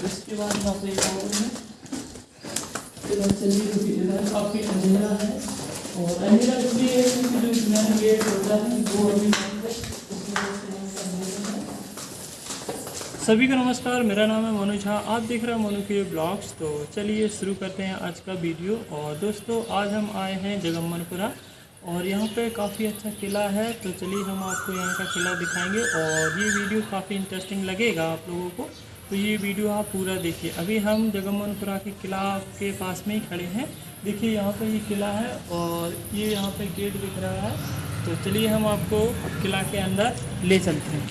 और इसके बाद यहाँ पे और है चलिए क्योंकि इधर काफ़ी अंधेरा है। और अंधेरा इसलिए है, क्योंकि जो नया गेट होता है वो अभी। सभी को नमस्कार, मेरा नाम है मनोज झा, आप देख रहे हैं मनु के ब्लॉग्स। तो चलिए शुरू करते हैं आज का वीडियो। और दोस्तों, आज हम आए हैं जगम्मनपुरा और यहाँ पे काफ़ी अच्छा किला है। तो चलिए हम आपको यहाँ का किला दिखाएँगे, और ये वीडियो काफ़ी इंटरेस्टिंग लगेगा आप लोगों को। तो ये वीडियो आप पूरा देखिए। अभी हम जगम्मनपुरा के किला के पास में ही खड़े हैं। देखिए, यहाँ पे ये किला है और ये यहाँ पे गेट दिख रहा है। तो चलिए हम आपको किला के अंदर ले चलते हैं।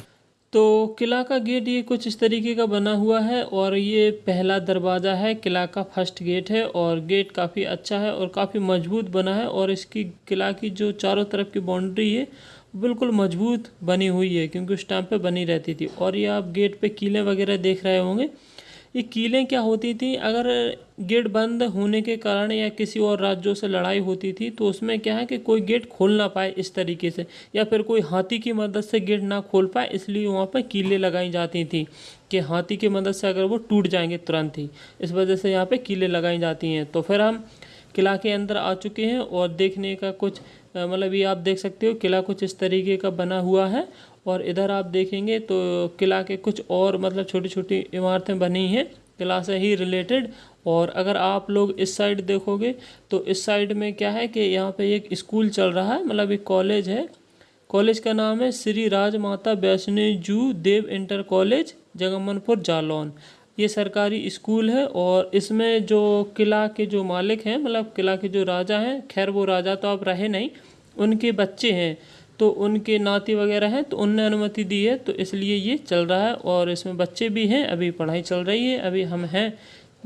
तो किला का गेट ये कुछ इस तरीके का बना हुआ है और ये पहला दरवाज़ा है। किला का फ़र्स्ट गेट है और गेट काफ़ी अच्छा है और काफ़ी मज़बूत बना है और इसकी किला की जो चारों तरफ़ की बाउंड्री है बिल्कुल मज़बूत बनी हुई है, क्योंकि उस टाइम पे बनी रहती थी। और ये आप गेट पे कीलें वगैरह देख रहे होंगे, ये कीलें क्या होती थी? अगर गेट बंद होने के कारण या किसी और राज्यों से लड़ाई होती थी तो उसमें क्या है कि कोई गेट खोल ना पाए इस तरीके से, या फिर कोई हाथी की मदद से गेट ना खोल पाए, इसलिए वहाँ पर कीलें लगाई जाती थी कि हाथी की मदद से अगर वो टूट जाएँगे तुरंत ही। इस वजह से यहाँ पर कीलें लगाई जाती हैं। तो फिर हम किला के अंदर आ चुके हैं और देखने का कुछ मतलब ये आप देख सकते हो, किला कुछ इस तरीके का बना हुआ है। और इधर आप देखेंगे तो किला के कुछ और मतलब छोटी छोटी इमारतें बनी हैं, किला से ही रिलेटेड और अगर आप लोग इस साइड देखोगे तो इस साइड में क्या है कि यहाँ पे एक स्कूल चल रहा है मतलब एक कॉलेज है। कॉलेज का नाम है श्री राजमाता वैष्णो जू देव इंटर कॉलेज जगमनपुर जालौन। ये सरकारी स्कूल है और इसमें जो किला के जो मालिक हैं मतलब किला के जो राजा हैं, खैर वो राजा तो अब रहे नहीं, उनके बच्चे हैं। तो उनके नाती वगैरह हैं तो उनने अनुमति दी है तो इसलिए ये चल रहा है और इसमें बच्चे भी हैं, अभी पढ़ाई चल रही है, अभी हम हैं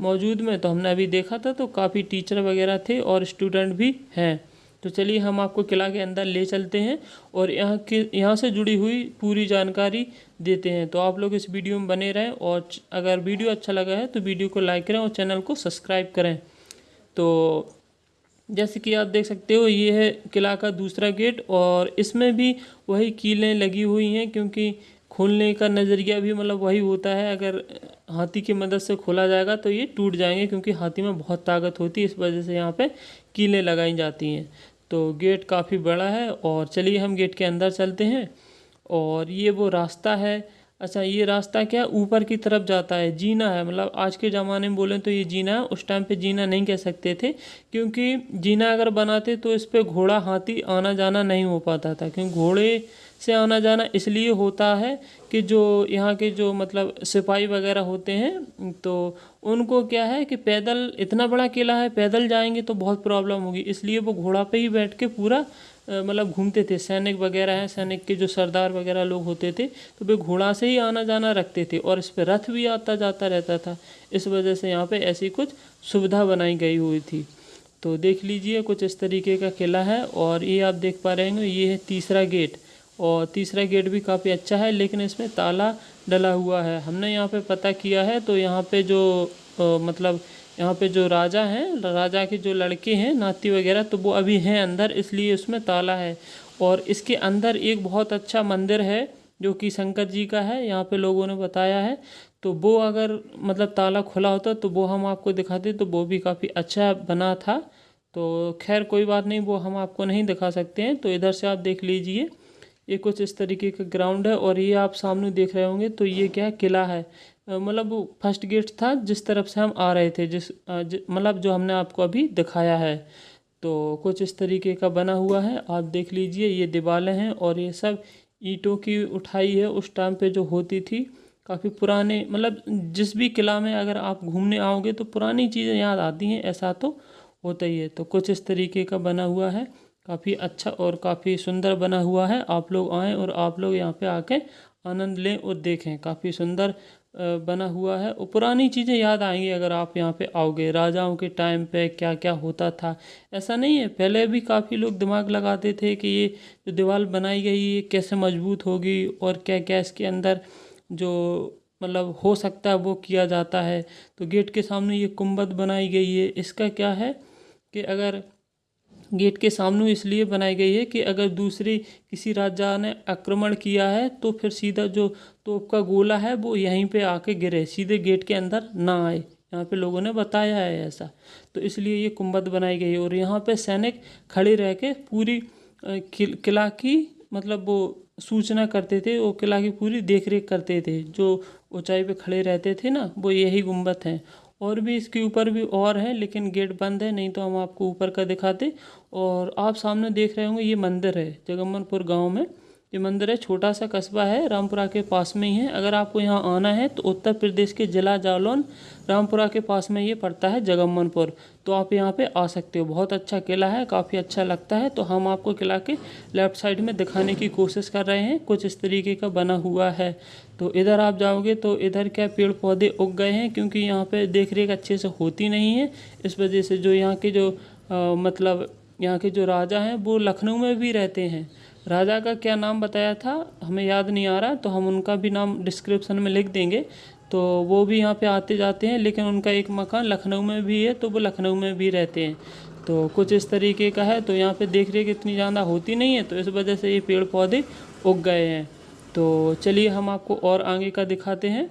मौजूद में तो हमने अभी देखा था तो काफ़ी टीचर वगैरह थे और स्टूडेंट भी हैं। तो चलिए हम आपको किला के अंदर ले चलते हैं और यहाँ के, यहाँ से जुड़ी हुई पूरी जानकारी देते हैं। तो आप लोग इस वीडियो में बने रहें और अगर वीडियो अच्छा लगा है तो वीडियो को लाइक करें और चैनल को सब्सक्राइब करें। तो जैसे कि आप देख सकते हो, ये है किला का दूसरा गेट और इसमें भी वही कीलें लगी हुई हैं क्योंकि खोलने का नज़रिया भी मतलब वही होता है। अगर हाथी की मदद से खोला जाएगा तो ये टूट जाएँगे क्योंकि हाथी में बहुत ताकत होती है, इस वजह से यहाँ पे कीलें लगाई जाती हैं। तो गेट काफ़ी बड़ा है और चलिए हम गेट के अंदर चलते हैं और ये वो रास्ता है। अच्छा ये रास्ता क्या ऊपर की तरफ़ जाता है, जीना है। मतलब आज के ज़माने में बोलें तो ये जीना है, उस टाइम पे जीना नहीं कह सकते थे, क्योंकि जीना अगर बनाते तो इस पर घोड़ा हाथी आना जाना नहीं हो पाता था, क्योंकि घोड़े से आना जाना इसलिए होता है कि जो यहाँ के जो मतलब सिपाही वगैरह होते हैं तो उनको क्या है कि पैदल, इतना बड़ा किला है, पैदल जाएँगे तो बहुत प्रॉब्लम होगी। इसलिए वो घोड़ा पे ही बैठ के पूरा मतलब घूमते थे। सैनिक वगैरह हैं, सैनिक के जो सरदार वगैरह लोग होते थे तो वे घोड़ा से ही आना जाना रखते थे और इस पर रथ भी आता जाता रहता था। इस वजह से यहाँ पे ऐसी कुछ सुविधा बनाई गई हुई थी। तो देख लीजिए कुछ इस तरीके का किला है और ये आप देख पा रहे हैं ये है तीसरा गेट। और तीसरा गेट भी काफ़ी अच्छा है लेकिन इसमें ताला डला हुआ है। हमने यहाँ पे पता किया है तो यहाँ पे जो आ, मतलब यहाँ पे जो राजा हैं राजा के जो लड़के हैं नाती वगैरह तो वो अभी हैं अंदर इसलिए उसमें ताला है। और इसके अंदर एक बहुत अच्छा मंदिर है जो कि शंकर जी का है यहाँ पे लोगों ने बताया है। तो वो अगर मतलब ताला खुला होता तो वो हम आपको दिखाते तो वो भी काफ़ी अच्छा बना था। तो खैर कोई बात नहीं वो हम आपको नहीं दिखा सकते हैं तो इधर से आप देख लीजिए। ये कुछ इस तरीके का ग्राउंड है और ये आप सामने देख रहे होंगे तो ये क्या किला है। मतलब फ़र्स्ट गेट था जिस तरफ़ से हम आ रहे थे, जिस मतलब जो हमने आपको अभी दिखाया है। तो कुछ इस तरीके का बना हुआ है, आप देख लीजिए, ये दीवारें हैं और ये सब ईंटों की उठाई है, उस टाइम पे जो होती थी, काफ़ी पुराने मतलब जिस भी किला में अगर आप घूमने आओगे तो पुरानी चीज़ें याद आती हैं, ऐसा तो होता ही है। तो कुछ इस तरीके का बना हुआ है। काफ़ी अच्छा और काफ़ी सुंदर बना हुआ है। आप लोग आएँ और आप लोग यहाँ पे आके आनंद लें और देखें। काफ़ी सुंदर बना हुआ है। और पुरानी चीज़ें याद आएँगी अगर आप यहाँ पे आओगे। राजाओं के टाइम पे क्या क्या होता था। ऐसा नहीं है। पहले भी काफ़ी लोग दिमाग लगाते थे कि ये जो दीवार बनाई गई है कैसे मज़बूत होगी और क्या क्या इसके अंदर जो मतलब हो सकता है वो किया जाता है। तो गेट के सामने ये कुंबद बनाई गई है। इसका क्या है कि अगर गेट के सामने इसलिए बनाई गई है कि अगर दूसरी किसी राजा ने आक्रमण किया है तो फिर सीधा जो तोप का गोला है, वो यहीं पे आके गिरे, सीधे गेट के अंदर ना आए। यहाँ पे लोगों ने बताया है ऐसा। तो इसलिए ये कुंभद बनाई गई है। और यहाँ पे सैनिक खड़े रह के पूरी किला की मतलब वो सूचना करते थे, वो किला की पूरी देख रेख करते थे। जो ऊंचाई पे खड़े रहते थे ना, वो यही गुंबद हैं। और भी इसके ऊपर भी और है, लेकिन गेट बंद है, नहीं तो हम आपको ऊपर का दिखाते। और आप सामने देख रहे होंगे, ये मंदिर है जगम्मनपुर गाँव में। ये मंदिर है छोटा सा कस्बा है, रामपुरा के पास में ही है। अगर आपको यहाँ आना है तो उत्तर प्रदेश के जिला जालौन, रामपुरा के पास में ये पड़ता है जगम्मनपुर तो आप यहाँ पे आ सकते हो। बहुत अच्छा किला है, काफ़ी अच्छा लगता है। तो हम आपको किला के लेफ़्ट साइड में दिखाने की कोशिश कर रहे हैं। कुछ इस तरीके का बना हुआ है। तो इधर आप जाओगे तो इधर क्या पेड़ पौधे उग गए हैं क्योंकि यहाँ पे देख रेख अच्छे से होती नहीं है। इस वजह से जो यहाँ के जो आ, मतलब यहाँ के जो राजा हैं वो लखनऊ में भी रहते हैं। राजा का क्या नाम बताया था हमें याद नहीं आ रहा तो हम उनका भी नाम डिस्क्रिप्शन में लिख देंगे। तो वो भी यहाँ पे आते जाते हैं लेकिन उनका एक मकान लखनऊ में भी है तो वो लखनऊ में भी रहते हैं। तो कुछ इस तरीके का है तो यहाँ पे देख रेख इतनी ज़्यादा होती नहीं है तो इस वजह से ये पेड़ पौधे उग गए हैं। तो चलिए हम आपको और आगे का दिखाते हैं।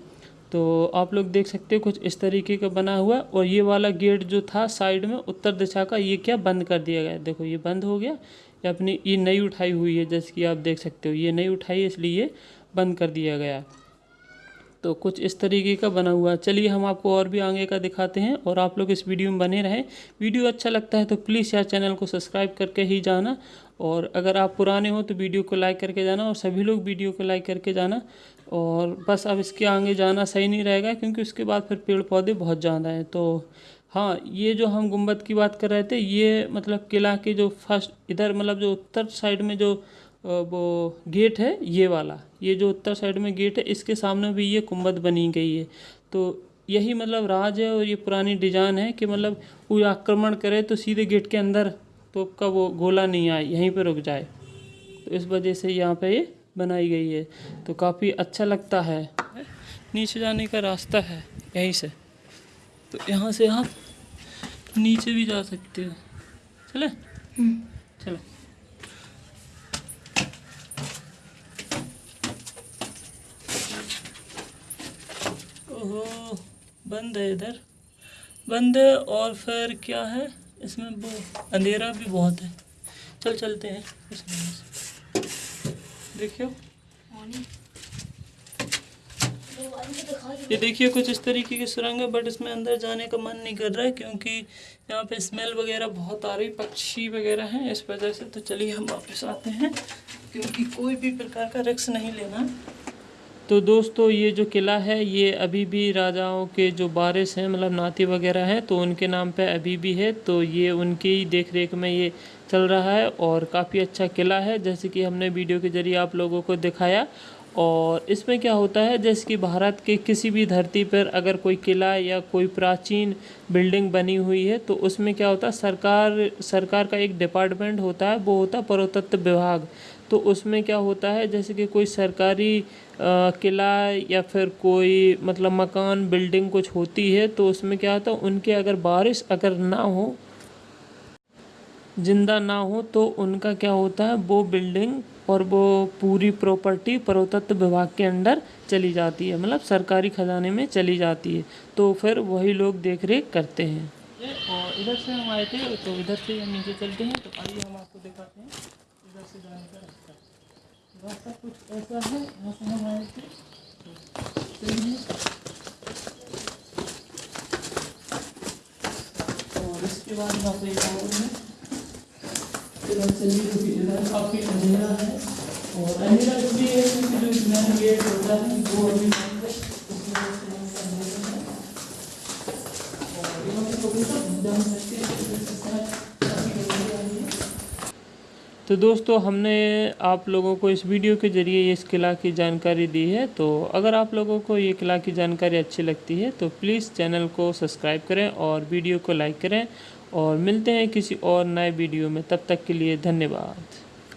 तो आप लोग देख सकते हो कुछ इस तरीके का बना हुआ है और ये वाला गेट जो था साइड में उत्तर दिशा का, ये क्या बंद कर दिया गया देखो, ये बंद हो गया। ये अपनी, ये नई उठाई हुई है, जैसे कि आप देख सकते हो। ये नई उठाई इसलिए ये बंद कर दिया गया तो कुछ इस तरीके का बना हुआ चलिए हम आपको और भी आगे का दिखाते हैं और आप लोग इस वीडियो में बने रहें। वीडियो अच्छा लगता है तो प्लीज़ यार चैनल को सब्सक्राइब करके ही जाना और अगर आप पुराने हो तो वीडियो को लाइक करके जाना और सभी लोग वीडियो को लाइक करके जाना और बस अब इसके आगे जाना सही नहीं रहेगा क्योंकि उसके बाद फिर पेड़ पौधे बहुत ज़्यादा हैं। तो हाँ ये जो हम गुंबद की बात कर रहे थे, ये मतलब किला के जो फ़र्स्ट इधर मतलब जो उत्तर साइड में जो वो गेट है, ये वाला, ये जो उत्तर साइड में गेट है, इसके सामने भी ये गुंबद बनी गई है। तो यही मतलब राज है और ये पुरानी डिज़ाइन है कि मतलब कोई आक्रमण करे तो सीधे गेट के अंदर तो का वो गोला नहीं आए यहीं पर रुक जाए। तो इस वजह से यहाँ पे ये बनाई गई है। तो काफ़ी अच्छा लगता है। नीचे जाने का रास्ता है यहीं से। तो यहाँ से आप नीचे भी जा सकते हो। चले? हम्म। चलो। ओहो बंद है इधर। बंद है और फिर क्या है? इसमें वो अंधेरा भी बहुत है। चल, चलते हैं। देखियो। ये देखिए, कुछ इस तरीके की सुरंग है बट इसमें अंदर जाने का मन नहीं कर रहा है, क्योंकि यहाँ पे स्मेल वगैरह बहुत आ रही पक्षी वगैरह हैं, इस वजह से तो चलिए हम वापस आते हैं, क्योंकि कोई भी प्रकार का रिक्स नहीं लेना। तो दोस्तों, ये जो किला है, ये अभी भी राजाओं के जो बारिश हैं मतलब नाती वगैरह हैं तो उनके नाम पे अभी भी है। तो ये उनकी ही देख रेख में ये चल रहा है और काफ़ी अच्छा किला है, जैसे कि हमने वीडियो के ज़रिए आप लोगों को दिखाया। और इसमें क्या होता है, जैसे कि भारत के किसी भी धरती पर अगर कोई किला या कोई प्राचीन बिल्डिंग बनी हुई है तो उसमें क्या होता है, सरकार सरकार का एक डिपार्टमेंट होता है, वो होता है पुरातत्व विभाग। तो उसमें क्या होता है, जैसे कि कोई सरकारी किला या फिर कोई मतलब मकान, बिल्डिंग कुछ होती है तो उसमें क्या होता है, उनके अगर बारिश अगर ना हो, ज़िंदा ना हो तो उनका क्या होता है, वो बिल्डिंग और वो पूरी प्रॉपर्टी पुरातत्व विभाग के अंडर चली जाती है मतलब सरकारी खजाने में चली जाती है तो फिर वही लोग देख रेख करते हैं। और इधर से हम आए थे तो इधर से हम नीचे चलते हैं तो आइए हम आपको दिखाते हैं, इधर से जाने रास्ता कुछ ऐसा है यहाँ से हम आए और इसके बाद यहाँ पे एक और है क्योंकि इधर काफ़ी अंधेरा है। और अंधेरा इसलिए है क्योंकि जो मेन गेट होता है वो अभी बंद है। तो दोस्तों, हमने आप लोगों को इस वीडियो के ज़रिए इस किला की जानकारी दी है। तो अगर आप लोगों को ये किला की जानकारी अच्छी लगती है तो प्लीज़ चैनल को सब्सक्राइब करें और वीडियो को लाइक करें। और मिलते हैं किसी और नए वीडियो में। तब तक के लिए धन्यवाद।